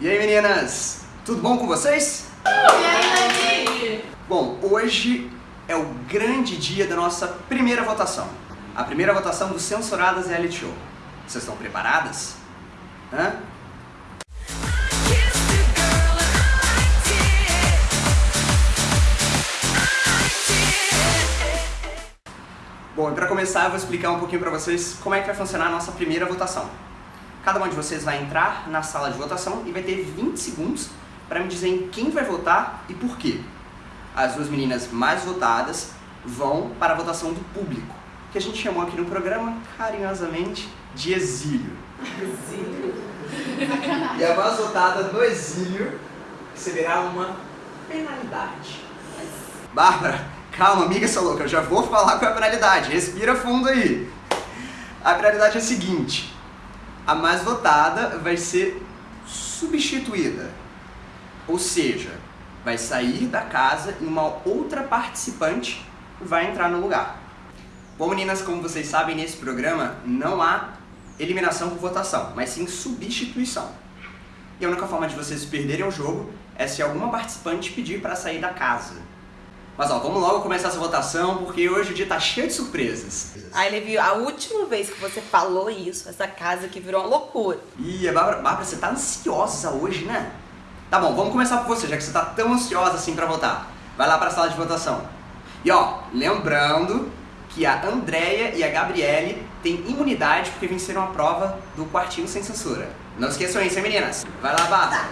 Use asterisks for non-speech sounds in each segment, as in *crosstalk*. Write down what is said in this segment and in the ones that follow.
E aí meninas, tudo bom com vocês? E aí? Bom, hoje é o grande dia da nossa primeira votação. A primeira votação do Censuradas Reality Show. Vocês estão preparadas? Hã? Bom, e para começar eu vou explicar um pouquinho para vocês como é que vai funcionar a nossa primeira votação. Cada um de vocês vai entrar na sala de votação e vai ter 20 segundos para me dizer em quem vai votar e por quê. As duas meninas mais votadas vão para a votação do público, que a gente chamou aqui no programa carinhosamente de exílio. Exílio. E a mais votada no exílio receberá uma penalidade. Bárbara, calma, amiga sua louca, eu já vou falar qual é a penalidade. Respira fundo aí. A penalidade é a seguinte: a mais votada vai ser substituída. Ou seja, vai sair da casa e uma outra participante vai entrar no lugar. Bom, meninas, como vocês sabem, nesse programa não há eliminação por votação, mas sim substituição. E a única forma de vocês perderem o jogo é se alguma participante pedir para sair da casa. Mas ó, vamos logo começar essa votação, porque hoje o dia tá cheio de surpresas. Ai, Levi, a última vez que você falou isso, essa casa aqui virou uma loucura. Ih, Bárbara, Bárbara, você tá ansiosa hoje, né? Tá bom, vamos começar por você, já que você tá tão ansiosa assim pra votar. Vai lá pra sala de votação. E ó, lembrando que a Andrea e a Gabriele têm imunidade porque venceram a prova do quartinho sem censura. Não esqueçam isso, hein, meninas? Vai lá, Bárbara.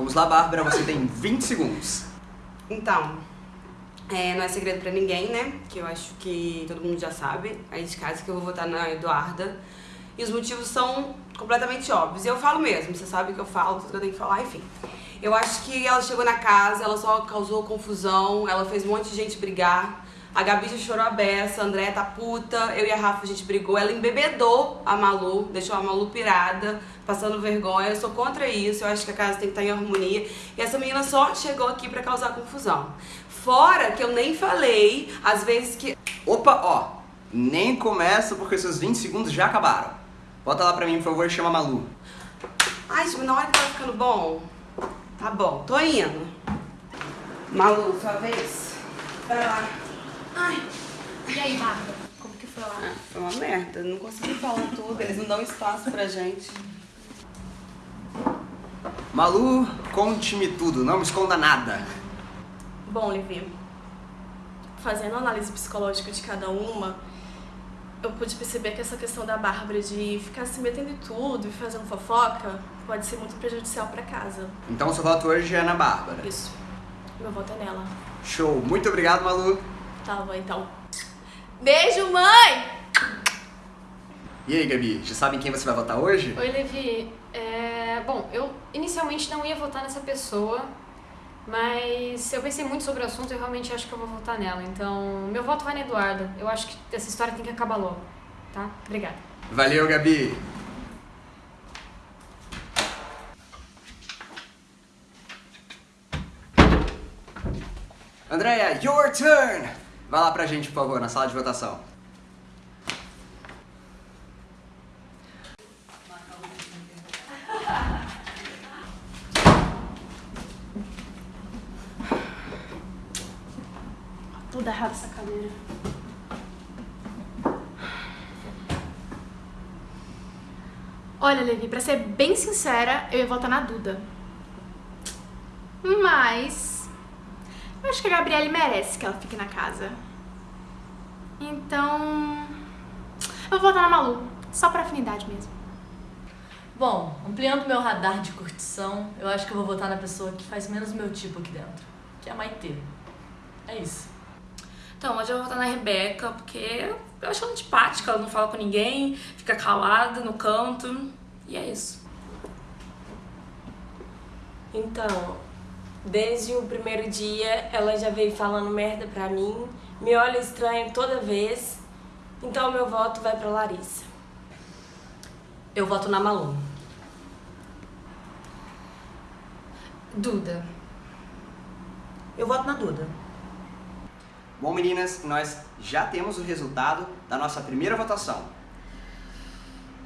Vamos lá, Bárbara, você tem 20 segundos. Então, é, não é segredo pra ninguém, né? Que eu acho que todo mundo já sabe, aí de casa, que eu vou votar na Eduarda. E os motivos são completamente óbvios. E eu falo mesmo, você sabe que eu falo, tudo que eu tenho que falar, enfim. Eu acho que ela chegou na casa, ela só causou confusão, ela fez um monte de gente brigar. A Gabi já chorou a beça, a Andréia tá puta, eu e a Rafa a gente brigou, ela embebedou a Malu, deixou a Malu pirada, passando vergonha, eu sou contra isso, eu acho que a casa tem que estar em harmonia. E essa menina só chegou aqui pra causar confusão. Fora que eu nem falei, às vezes que... Opa, ó, nem começa porque seus 20 segundos já acabaram. Bota lá pra mim, por favor, e chama a Malu. Ai, tipo, na hora que tá ficando bom, tá bom, tô indo. Malu, sua vez. Vai lá. Ai. E aí, Bárbara? Como que foi lá? Ah, foi uma merda, não consegui falar tudo, eles não dão espaço pra gente. Malu, conte-me tudo, não me esconda nada. Bom, Levi, fazendo a análise psicológica de cada uma, eu pude perceber que essa questão da Bárbara de ficar se metendo em tudo e fazendo fofoca pode ser muito prejudicial pra casa. Então seu voto hoje é na Bárbara. Isso. Meu voto é nela. Show, muito obrigado, Malu. Tá então. Beijo, mãe! E aí, Gabi, já sabem quem você vai votar hoje? Oi, Levi. É, bom, eu inicialmente não ia votar nessa pessoa, mas eu pensei muito sobre o assunto e eu realmente acho que eu vou votar nela. Então, meu voto vai na Eduarda. Eu acho que essa história tem que acabar logo, tá? Obrigada. Valeu, Gabi. Andréia, your turn! Vai lá pra gente, por favor, na sala de votação. Tudo errado essa cadeira. Olha, Levi, pra ser bem sincera, eu ia votar na Duda. Mas... Eu acho que a Gabriele merece que ela fique na casa. Então... Eu vou votar na Malu. Só pra afinidade mesmo. Bom, ampliando meu radar de curtição, eu acho que eu vou votar na pessoa que faz menos meu tipo aqui dentro, que é a Maitê. É isso. Então, hoje eu vou votar na Rebeca, porque eu acho ela antipática, ela não fala com ninguém, fica calada no canto, e é isso. Então, desde o primeiro dia ela já veio falando merda pra mim, me olha estranho toda vez, então meu voto vai pra Larissa. Eu voto na Malu. Duda. Eu voto na Duda. Bom, meninas, nós já temos o resultado da nossa primeira votação.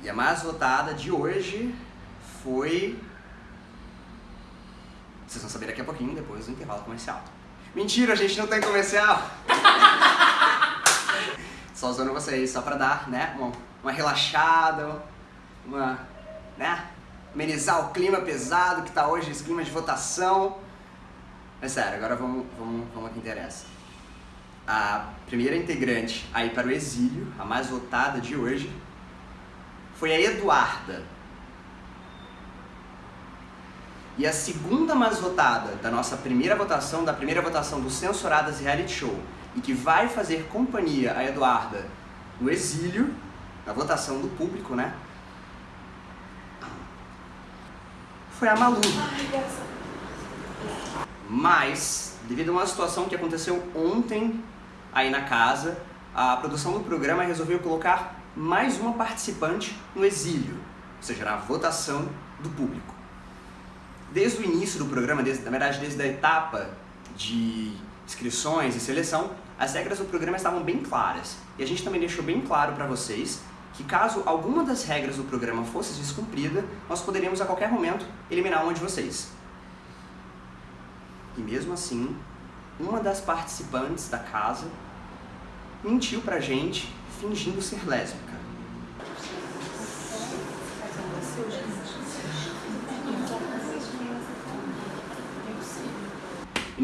E a mais votada de hoje foi... Vocês vão saber daqui a pouquinho, depois do intervalo comercial. Mentira, a gente não tem comercial! *laughs* só usando vocês, só pra dar, né, uma, uma relaxada, uma, né, amenizar o clima pesado que tá hoje, esse clima de votação. Mas sério, agora vamos, vamos, vamos ao que interessa. A primeira integrante a ir para o exílio, a mais votada de hoje, foi a Eduarda. E a segunda mais votada da nossa primeira votação, da primeira votação do Censuradas Reality Show, e que vai fazer companhia a Eduarda no exílio, na votação do público, né? Foi a Malu. Mas, devido a uma situação que aconteceu ontem aí na casa, a produção do programa resolveu colocar mais uma participante no exílio, ou seja, na votação do público. Desde o início do programa, desde, na verdade desde a etapa de inscrições e seleção, as regras do programa estavam bem claras. E a gente também deixou bem claro para vocês que caso alguma das regras do programa fosse descumprida, nós poderíamos a qualquer momento eliminar uma de vocês. E mesmo assim, uma das participantes da casa mentiu pra gente fingindo ser lésbica.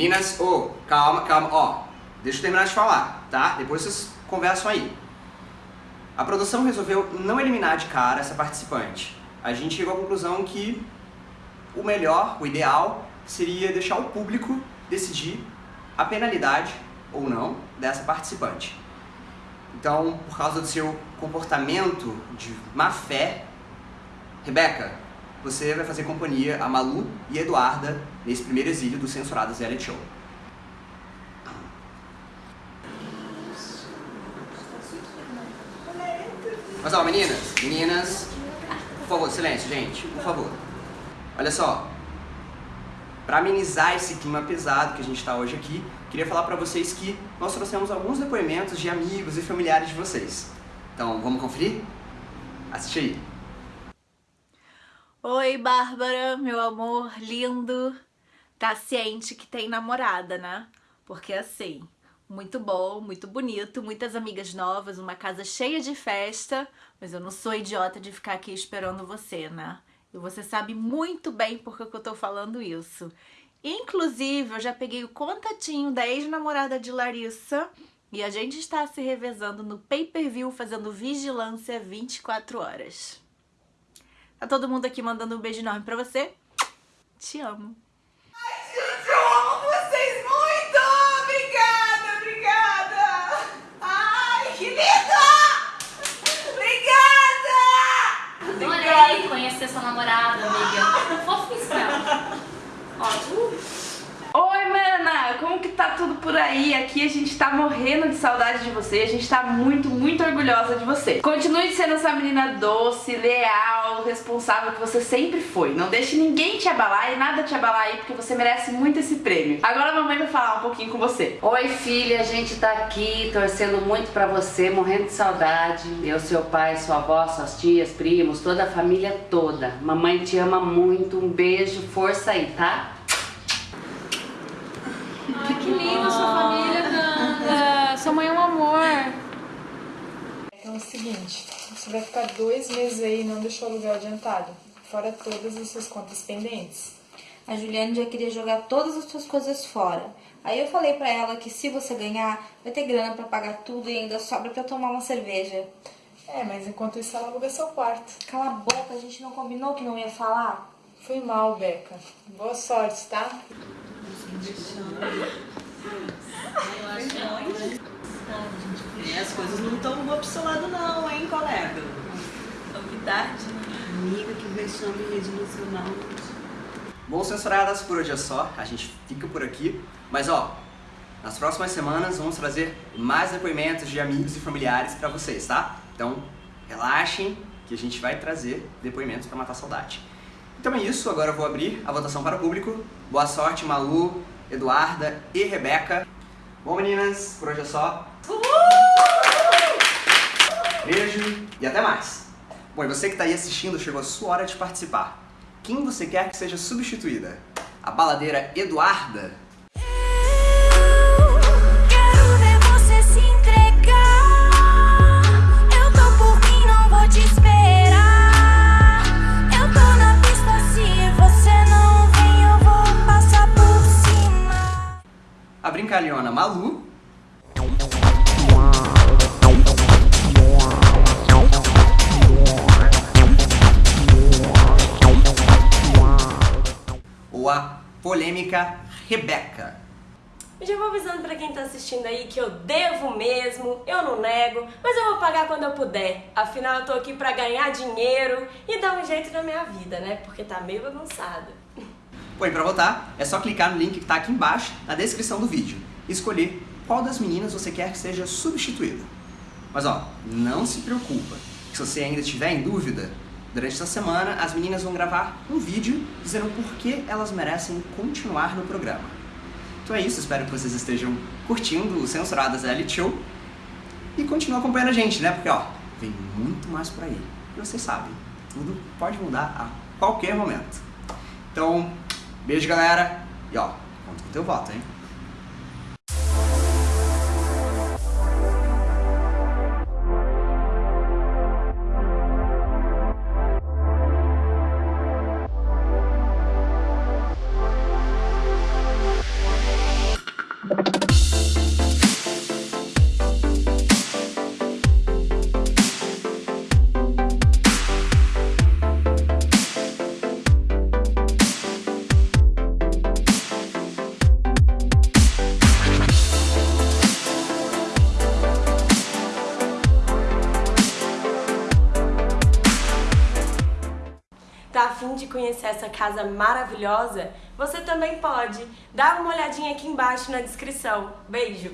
Meninas, ô, oh, calma, calma, ó, deixa eu terminar de falar, tá? Depois vocês conversam aí. A produção resolveu não eliminar de cara essa participante. A gente chegou à conclusão que o melhor, o ideal, seria deixar o público decidir a penalidade ou não dessa participante. Então, por causa do seu comportamento de má fé, Rebeca, você vai fazer companhia a Malu e a Eduarda nesse primeiro exílio do Censuradas Reality Show. Mas ó, meninas, meninas, por favor, silêncio, gente, por favor. Olha só, para amenizar esse clima pesado que a gente está hoje aqui, queria falar para vocês que nós trouxemos alguns depoimentos de amigos e familiares de vocês. Então, vamos conferir? Assiste aí. Oi, Bárbara, meu amor lindo. Tá ciente que tem namorada, né? Porque assim, muito bom, muito bonito, muitas amigas novas, uma casa cheia de festa, mas eu não sou idiota de ficar aqui esperando você, né? E você sabe muito bem por que eu tô falando isso. Inclusive, eu já peguei o contatinho da ex-namorada de Larissa e a gente está se revezando no pay-per-view fazendo vigilância 24 horas. Tá todo mundo aqui mandando um beijo enorme pra você. Te amo. Ai, gente, eu amo vocês muito! Obrigada, obrigada! Ai, que linda! Obrigada! Adorei conhecer sua namorada, amiga. *laughs* Fofíssima. Ótimo. Oi, mana! Como que tá tudo por aí? Aqui a gente tá morrendo de saudade de você, a gente tá muito, muito orgulhosa de você. Continue sendo essa menina doce, leal, responsável que você sempre foi. Não deixe ninguém te abalar e nada te abalar aí, porque você merece muito esse prêmio. Agora a mamãe vai falar um pouquinho com você. Oi, filha, a gente tá aqui torcendo muito pra você, morrendo de saudade. Eu, seu pai, sua avó, suas tias, primos, toda a família toda. Mamãe te ama muito, um beijo, força aí, tá? Linda sua família, Nanda. Sua mãe é um amor. Então é o seguinte, você vai ficar dois meses aí e não deixou o aluguel adiantado, fora todas as suas contas pendentes. A Juliane já queria jogar todas as suas coisas fora. Aí eu falei pra ela que se você ganhar, vai ter grana pra pagar tudo e ainda sobra pra tomar uma cerveja. É, mas enquanto isso ela aluga seu quarto. Cala a boca, a gente não combinou que não ia falar? Foi mal, Beca. Boa sorte, tá? As coisas não estão boas pro seu lado não, hein, colega? Novidade, né? Amiga, que vexame rede nacional. Bom, censuradas, por hoje é só. A gente fica por aqui. Mas ó, nas próximas semanas vamos trazer mais depoimentos de amigos e familiares pra vocês, tá? Então, relaxem que a gente vai trazer depoimentos pra matar a saudade. Então é isso, agora eu vou abrir a votação para o público. Boa sorte, Malu, Eduarda e Rebeca. Bom, meninas, por hoje é só. Beijo e até mais. Bom, e você que está aí assistindo, chegou a sua hora de participar. Quem você quer que seja substituída? A baladeira Eduarda? Brincalhona Malu? Ou a polêmica Rebeca? Já vou avisando pra quem tá assistindo aí que eu devo mesmo, eu não nego, mas eu vou pagar quando eu puder. Afinal, eu tô aqui pra ganhar dinheiro e dar um jeito na minha vida, né? Porque tá meio bagunçada. Bom, pra votar, é só clicar no link que tá aqui embaixo, na descrição do vídeo, e escolher qual das meninas você quer que seja substituída. Mas ó, não se preocupa, que se você ainda estiver em dúvida, durante essa semana as meninas vão gravar um vídeo dizendo por que elas merecem continuar no programa. Então é isso, espero que vocês estejam curtindo o Censuradas Reality Show e continuem acompanhando a gente, né? Porque ó, vem muito mais por aí. E vocês sabem, tudo pode mudar a qualquer momento. Então, beijo galera e ó, conta com teu voto, hein? Conhecer essa casa maravilhosa? Você também pode. Dá uma olhadinha aqui embaixo na descrição. Beijo!